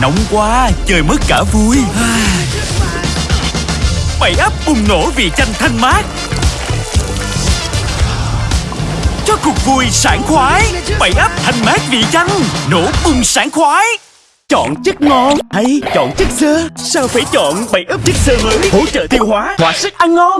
Nóng quá, chơi mất cả vui. Bảy ấp bùng nổ vì chanh thanh mát. Cho cuộc vui sảng khoái Bảy ấp thanh mát vì chanh Nổ bùng sảng khoái. Chọn chất ngon hay chọn chất xơ? Sao phải chọn bảy ấp chất xơ mới Hỗ trợ tiêu hóa, hóa sức ăn ngon.